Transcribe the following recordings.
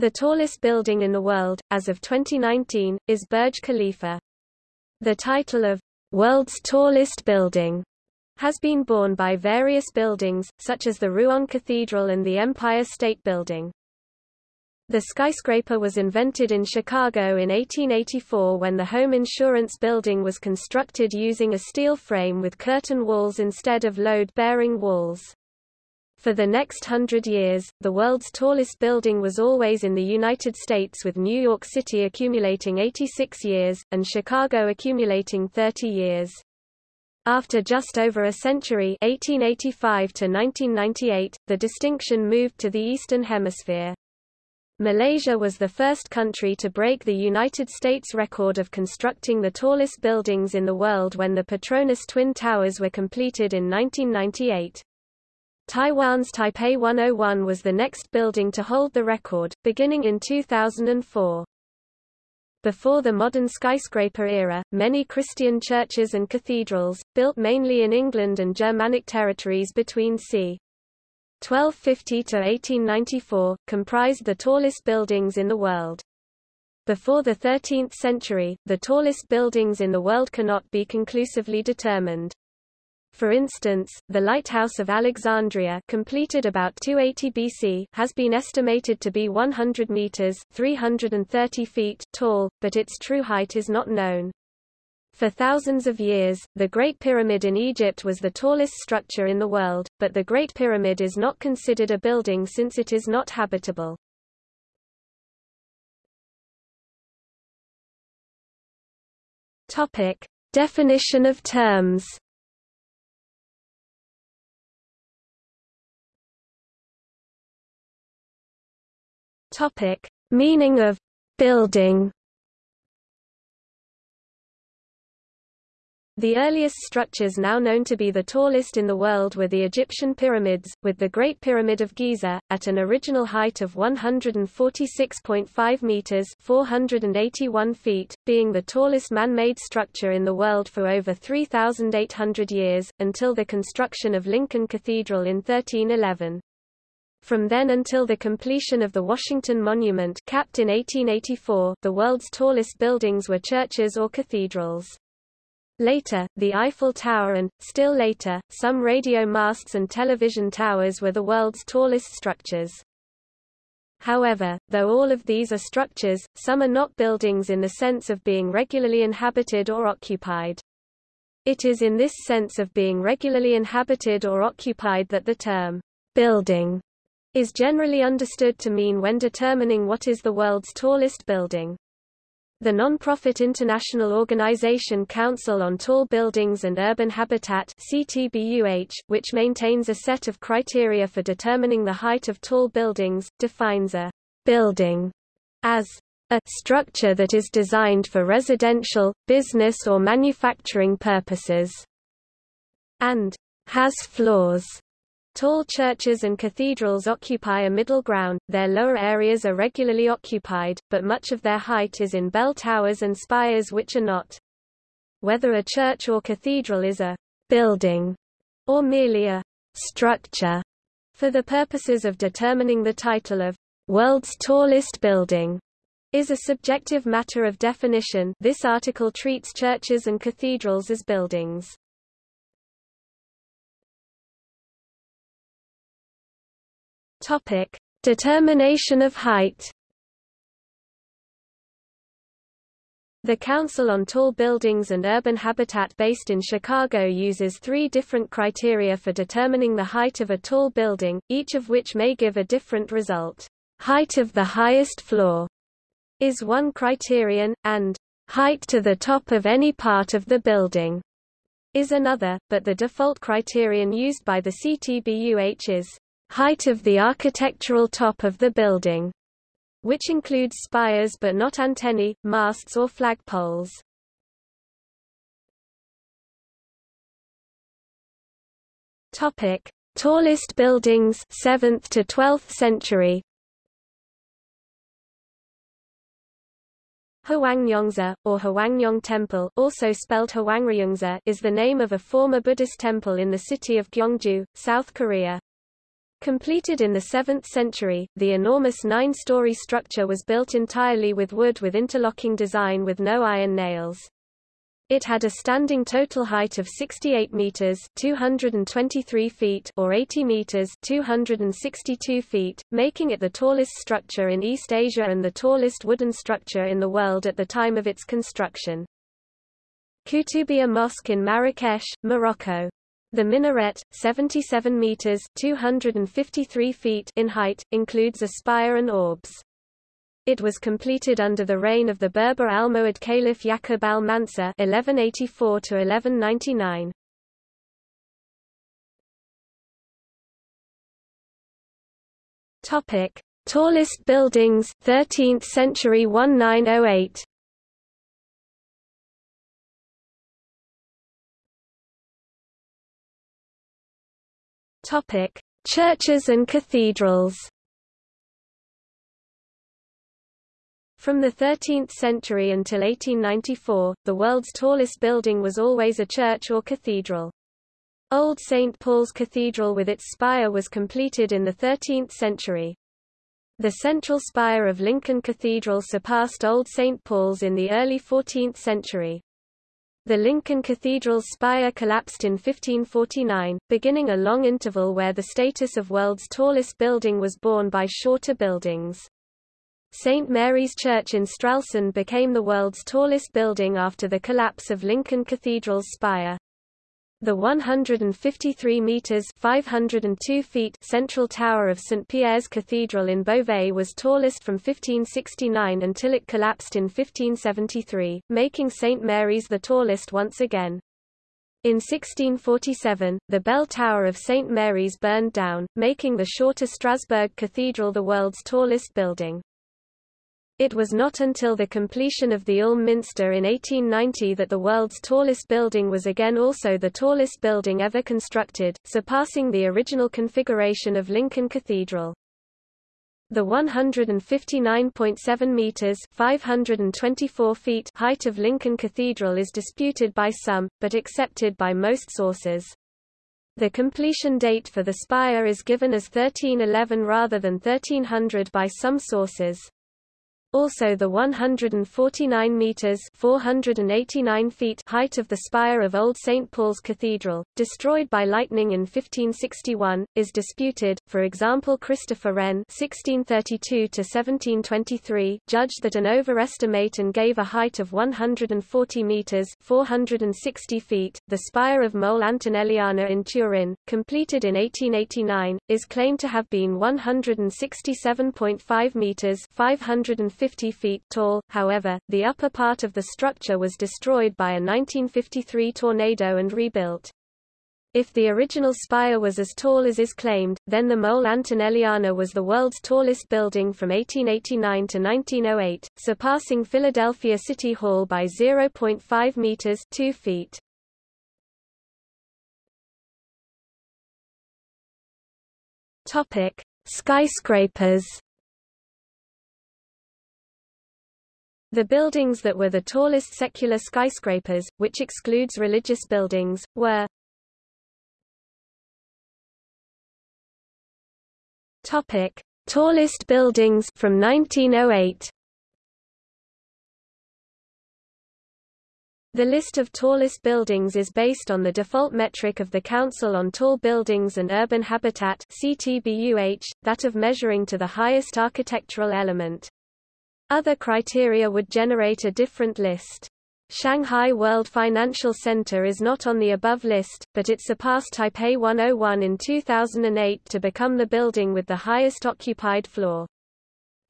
The tallest building in the world, as of 2019, is Burj Khalifa. The title of world's tallest building has been borne by various buildings, such as the Rouen Cathedral and the Empire State Building. The skyscraper was invented in Chicago in 1884 when the home insurance building was constructed using a steel frame with curtain walls instead of load-bearing walls. For the next hundred years, the world's tallest building was always in the United States with New York City accumulating 86 years, and Chicago accumulating 30 years. After just over a century 1885 to 1998, the distinction moved to the Eastern Hemisphere. Malaysia was the first country to break the United States record of constructing the tallest buildings in the world when the Petronas Twin Towers were completed in 1998. Taiwan's Taipei 101 was the next building to hold the record, beginning in 2004. Before the modern skyscraper era, many Christian churches and cathedrals, built mainly in England and Germanic territories between c. 1250 to 1894, comprised the tallest buildings in the world. Before the 13th century, the tallest buildings in the world cannot be conclusively determined. For instance, the Lighthouse of Alexandria completed about 280 BC has been estimated to be 100 meters 330 feet tall, but its true height is not known. For thousands of years, the Great Pyramid in Egypt was the tallest structure in the world, but the Great Pyramid is not considered a building since it is not habitable. Topic: Definition of terms. Topic: Meaning of building. The earliest structures now known to be the tallest in the world were the Egyptian pyramids, with the Great Pyramid of Giza, at an original height of 146.5 meters 481 feet, being the tallest man-made structure in the world for over 3,800 years, until the construction of Lincoln Cathedral in 1311. From then until the completion of the Washington Monument capped in 1884, the world's tallest buildings were churches or cathedrals. Later, the Eiffel Tower and, still later, some radio masts and television towers were the world's tallest structures. However, though all of these are structures, some are not buildings in the sense of being regularly inhabited or occupied. It is in this sense of being regularly inhabited or occupied that the term building is generally understood to mean when determining what is the world's tallest building. The non-profit international organization Council on Tall Buildings and Urban Habitat CTBUH, which maintains a set of criteria for determining the height of tall buildings, defines a building as a structure that is designed for residential, business or manufacturing purposes and has floors Tall churches and cathedrals occupy a middle ground, their lower areas are regularly occupied, but much of their height is in bell towers and spires which are not. Whether a church or cathedral is a building or merely a structure for the purposes of determining the title of world's tallest building is a subjective matter of definition. This article treats churches and cathedrals as buildings. Topic: Determination of height. The Council on Tall Buildings and Urban Habitat based in Chicago uses three different criteria for determining the height of a tall building, each of which may give a different result. Height of the highest floor is one criterion, and height to the top of any part of the building is another, but the default criterion used by the CTBUH is height of the architectural top of the building, which includes spires but not antennae, masts or flagpoles. Topic: Tallest buildings 7th to 12th century. Hwangryongsa, or Hwangryong Temple also spelled Hwangryongsa is the name of a former Buddhist temple in the city of Gyeongju, South Korea. Completed in the 7th century, the enormous nine-story structure was built entirely with wood with interlocking design with no iron nails. It had a standing total height of 68 meters (223 feet) or 80 meters (262 feet), making it the tallest structure in East Asia and the tallest wooden structure in the world at the time of its construction. Koutoubia Mosque in Marrakesh, Morocco. The minaret, 77 meters (253 feet) in height, includes a spire and orbs. It was completed under the reign of the Berber Almohad Caliph Yaqub al-Mansur (1184–1199). Topic: Tallest buildings, 13th century 1908. Topic: Churches and cathedrals. From the 13th century until 1894, the world's tallest building was always a church or cathedral. Old St. Paul's Cathedral with its spire was completed in the 13th century. The central spire of Lincoln Cathedral surpassed Old St. Paul's in the early 14th century. The Lincoln Cathedral's spire collapsed in 1549, beginning a long interval where the status of world's tallest building was borne by shorter buildings. St. Mary's Church in Stralsund became the world's tallest building after the collapse of Lincoln Cathedral's spire. The 153 meters (502 feet) central tower of St Pierre's Cathedral in Beauvais was tallest from 1569 until it collapsed in 1573, making St Mary's the tallest once again. In 1647, the bell tower of St Mary's burned down, making the shorter Strasbourg Cathedral the world's tallest building. It was not until the completion of the Ulm Minster in 1890 that the world's tallest building was again also the tallest building ever constructed, surpassing the original configuration of Lincoln Cathedral. The 159.7 meters (524 feet) height of Lincoln Cathedral is disputed by some, but accepted by most sources. The completion date for the spire is given as 1311 rather than 1300 by some sources. Also the 149 meters 489 feet height of the spire of Old St Paul's Cathedral, destroyed by lightning in 1561, is disputed. For example, Christopher Wren (1632–1723) judged that an overestimate and gave a height of 140 meters 460 feet. The spire of Mole Antonelliana in Turin, completed in 1889, is claimed to have been 167.5 meters 550 50 feet tall, however, the upper part of the structure was destroyed by a 1953 tornado and rebuilt. If the original spire was as tall as is claimed, then the Mole Antonelliana was the world's tallest building from 1889 to 1908, surpassing Philadelphia City Hall by 0.5 meters 2 feet. Topic: Skyscrapers The buildings that were the tallest secular skyscrapers, which excludes religious buildings, were Topic: Tallest buildings from 1908. The list of tallest buildings is based on the default metric of the Council on Tall Buildings and Urban Habitat (CTBUH), that of measuring to the highest architectural element. Other criteria would generate a different list. Shanghai World Financial Center is not on the above list, but it surpassed Taipei 101 in 2008 to become the building with the highest occupied floor.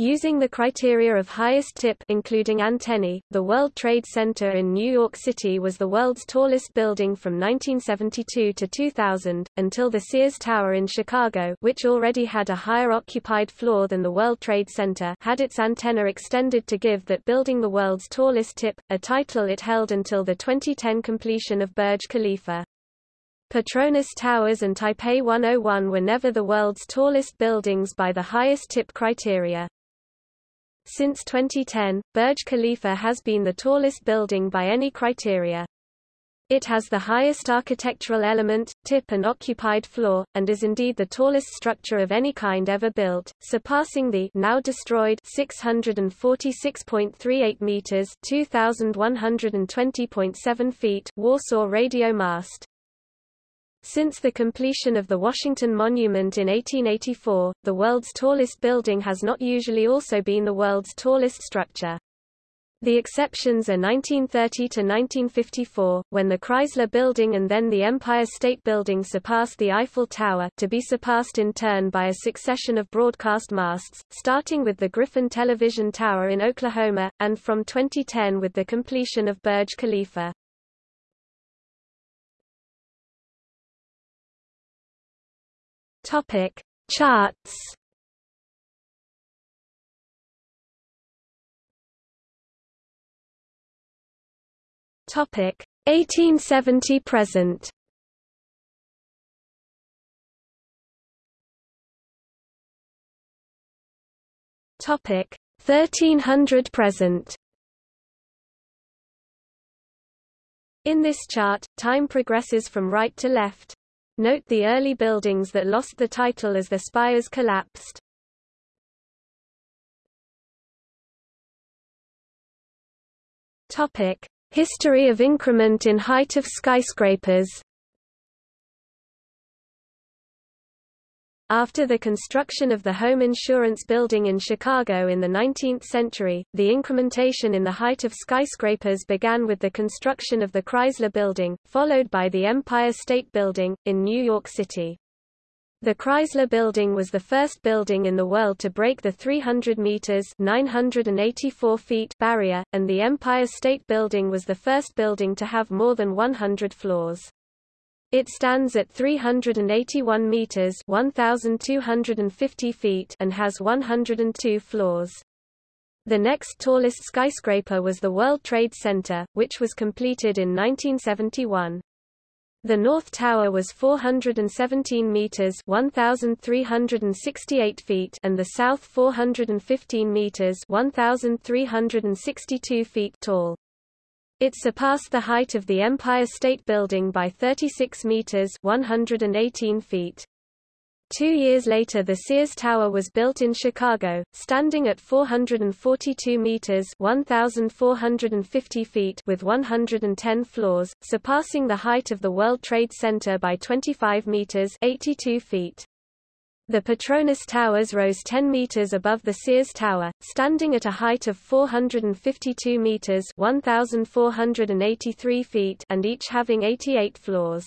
Using the criteria of highest tip including antennae, the World Trade Center in New York City was the world's tallest building from 1972 to 2000, until the Sears Tower in Chicago which already had a higher occupied floor than the World Trade Center had its antenna extended to give that building the world's tallest tip, a title it held until the 2010 completion of Burj Khalifa. Petronas Towers and Taipei 101 were never the world's tallest buildings by the highest tip criteria. Since 2010, Burj Khalifa has been the tallest building by any criteria. It has the highest architectural element, tip and occupied floor, and is indeed the tallest structure of any kind ever built, surpassing the now destroyed 646.38 meters (2120.7 feet) Warsaw radio mast. Since the completion of the Washington Monument in 1884, the world's tallest building has not usually also been the world's tallest structure. The exceptions are 1930 to 1954, when the Chrysler Building and then the Empire State Building surpassed the Eiffel Tower to be surpassed in turn by a succession of broadcast masts, starting with the Griffin Television Tower in Oklahoma, and from 2010 with the completion of Burj Khalifa. Topic. Charts Topic 1870 present. Topic 1300 present. In this chart, time progresses from right to left. Note the early buildings that lost the title as the spires collapsed. Topic History of increment in height of skyscrapers After the construction of the home insurance building in Chicago in the 19th century, the incrementation in the height of skyscrapers began with the construction of the Chrysler Building, followed by the Empire State Building, in New York City. The Chrysler Building was the first building in the world to break the 300 meters (984 feet) barrier, and the Empire State Building was the first building to have more than 100 floors. It stands at 381 meters (1250 feet) and has 102 floors. The next tallest skyscraper was the World Trade Center, which was completed in 1971. The North Tower was 417 meters (1368 feet) and the South 415 meters (1362 feet) tall. It surpassed the height of the Empire State Building by 36 meters (118 feet). Two years later the Sears Tower was built in Chicago, standing at 442 meters 1,450 feet with 110 floors, surpassing the height of the World Trade Center by 25 meters 82 feet. The Petronas Towers rose 10 meters above the Sears Tower, standing at a height of 452 meters 1,483 feet and each having 88 floors.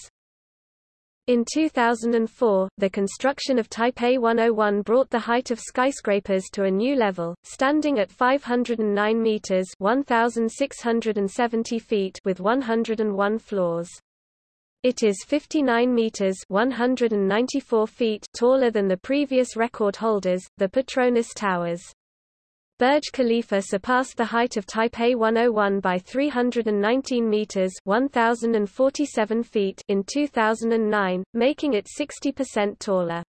In 2004, the construction of Taipei 101 brought the height of skyscrapers to a new level, standing at 509 meters (1,670 feet) with 101 floors. It is 59 meters (194 feet) taller than the previous record holders, the Petronas Towers. Burj Khalifa surpassed the height of Taipei 101 by 319 meters (1047 feet) in 2009, making it 60% taller.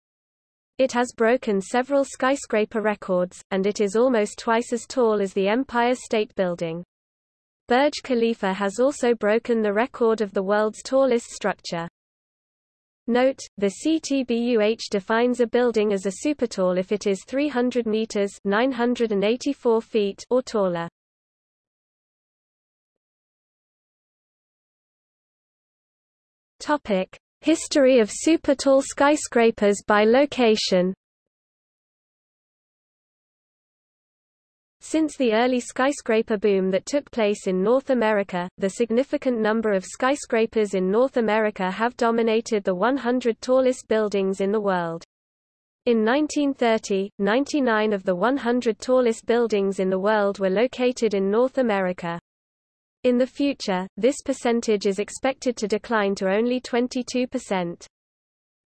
It has broken several skyscraper records, and it is almost twice as tall as the Empire State Building. Burj Khalifa has also broken the record of the world's tallest structure. Note, the CTBUH defines a building as a supertall if it is 300 meters 984 feet or taller. Topic: History of supertall skyscrapers by location. Since the early skyscraper boom that took place in North America, the significant number of skyscrapers in North America have dominated the 100 tallest buildings in the world. In 1930, 99 of the 100 tallest buildings in the world were located in North America. In the future, this percentage is expected to decline to only 22%.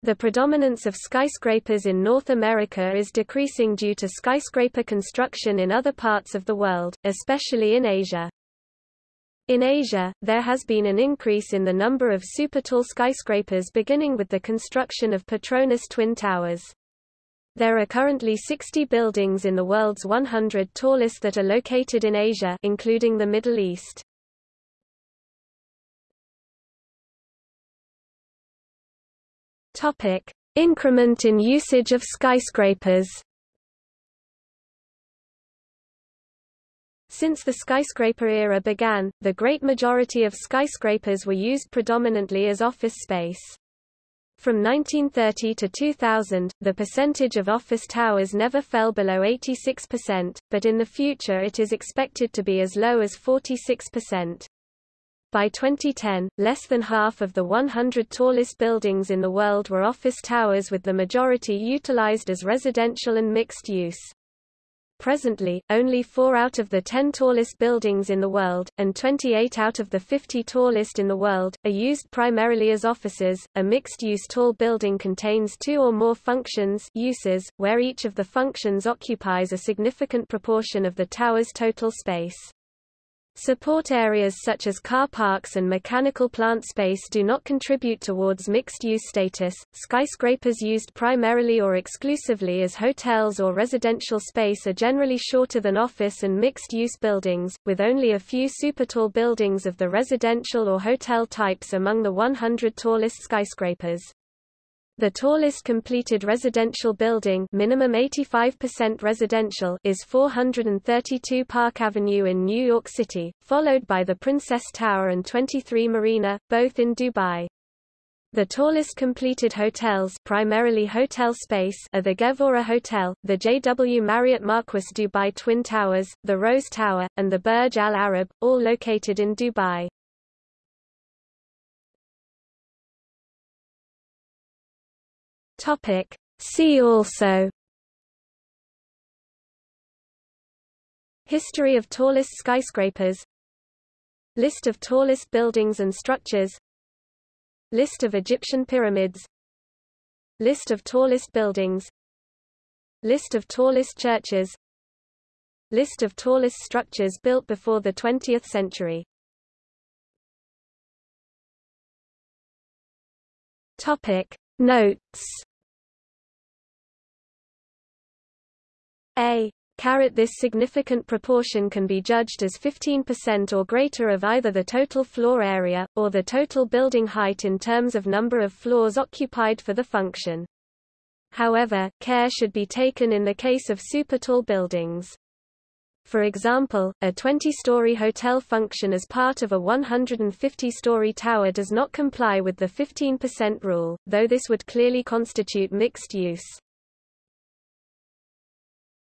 The predominance of skyscrapers in North America is decreasing due to skyscraper construction in other parts of the world, especially in Asia. In Asia, there has been an increase in the number of supertall skyscrapers beginning with the construction of Petronas Twin Towers. There are currently 60 buildings in the world's 100 tallest that are located in Asia including the Middle East. Topic: Increment in usage of skyscrapers. Since the skyscraper era began, the great majority of skyscrapers were used predominantly as office space. From 1930 to 2000, the percentage of office towers never fell below 86%, but in the future it is expected to be as low as 46%. By 2010, less than half of the 100 tallest buildings in the world were office towers with the majority utilized as residential and mixed use. Presently, only 4 out of the 10 tallest buildings in the world, and 28 out of the 50 tallest in the world, are used primarily as offices. A mixed-use tall building contains two or more functions uses, where each of the functions occupies a significant proportion of the tower's total space. Support areas such as car parks and mechanical plant space do not contribute towards mixed-use status. Skyscrapers used primarily or exclusively as hotels or residential space are generally shorter than office and mixed-use buildings, with only a few super-tall buildings of the residential or hotel types among the 100 tallest skyscrapers. The tallest completed residential building minimum 85% residential is 432 Park Avenue in New York City, followed by the Princess Tower and 23 Marina, both in Dubai. The tallest completed hotels primarily hotel space are the Gevora Hotel, the JW Marriott Marquis Dubai Twin Towers, the Rose Tower, and the Burj Al Arab, all located in Dubai. Topic. See also History of tallest skyscrapers List of tallest buildings and structures List of Egyptian pyramids List of tallest buildings List of tallest churches List of tallest structures built before the 20th century Topic Notes A Caret This significant proportion can be judged as 15% or greater of either the total floor area, or the total building height in terms of number of floors occupied for the function. However, care should be taken in the case of supertall buildings. For example, a 20-story hotel function as part of a 150-story tower does not comply with the 15% rule, though this would clearly constitute mixed use.